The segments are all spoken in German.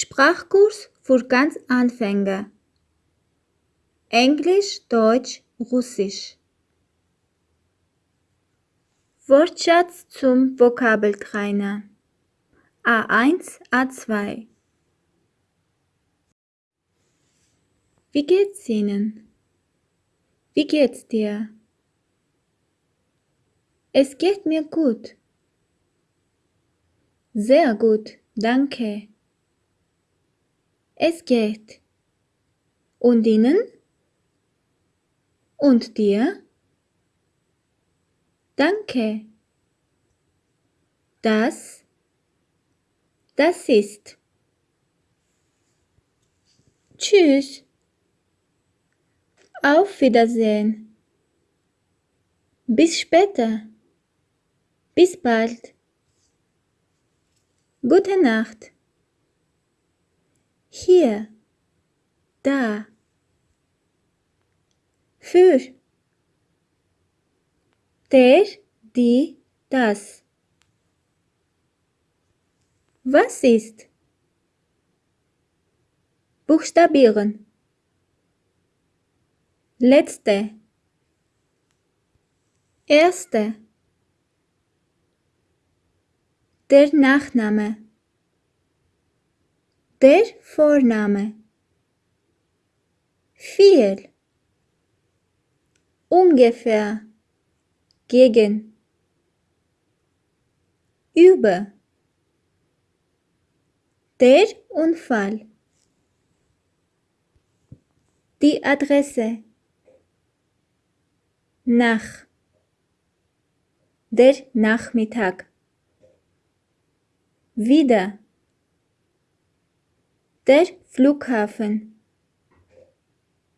Sprachkurs für ganz Anfänger. Englisch, Deutsch, Russisch. Wortschatz zum Vokabeltrainer. A1, A2. Wie geht's Ihnen? Wie geht's dir? Es geht mir gut. Sehr gut, danke. Es geht. Und Ihnen? Und dir? Danke. Das, das ist. Tschüss. Auf Wiedersehen. Bis später. Bis bald. Gute Nacht. Hier. Da. Für. Der, die, das. Was ist? Buchstabieren. Letzte. Erste. Der Nachname. Der Vorname. Viel. Ungefähr. Gegen. Über. Der Unfall. Die Adresse. Nach. Der Nachmittag. Wieder. Der Flughafen.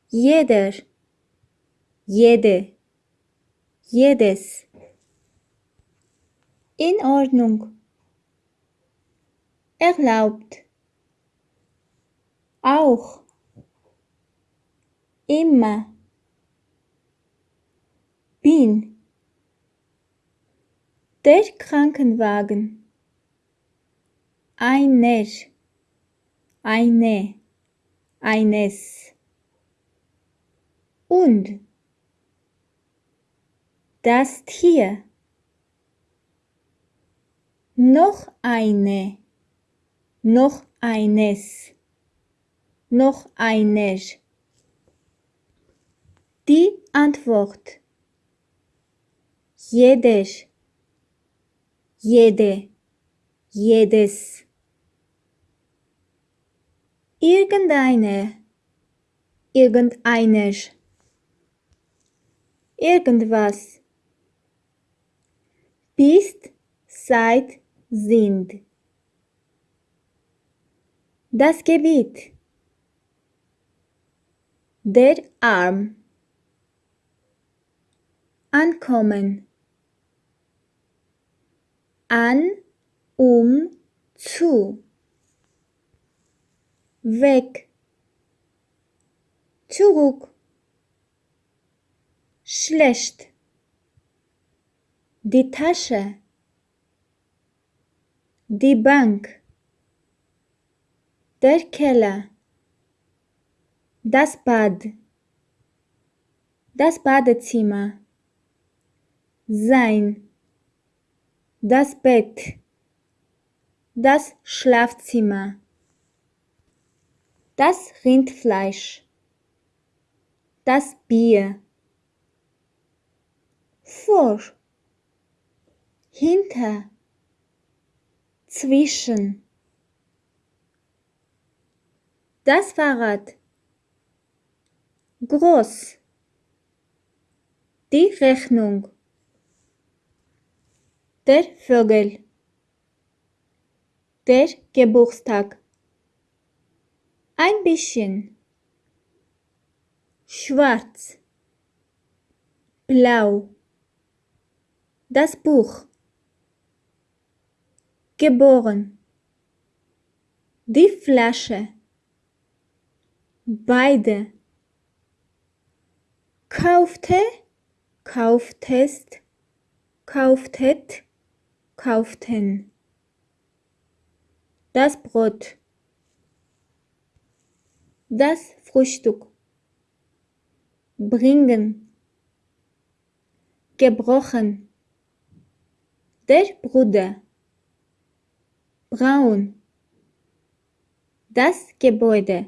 Jeder. Jede. Jedes. In Ordnung. Erlaubt. Auch. Immer. Bin. Der Krankenwagen einer, eine, eines. Und. Das Tier, noch eine, noch eines, noch einer. Die Antwort. Jeder, jede, jedes irgendeine, irgendeiner, irgendwas, bist, seit, sind. Das Gebiet, der Arm, ankommen, an, um, zu weg, zurück, schlecht, die Tasche, die Bank, der Keller, das Bad, das Badezimmer, sein, das Bett, das Schlafzimmer das Rindfleisch, das Bier, vor, hinter, zwischen, das Fahrrad, groß, die Rechnung, der Vögel, der Geburtstag ein bisschen. Schwarz, blau, das Buch, geboren, die Flasche, beide, kaufte, kauftest, kauftet, kauften, das Brot Das Frühstück. Bringen. Gebrochen. Der Bruder. Braun. Das Gebäude.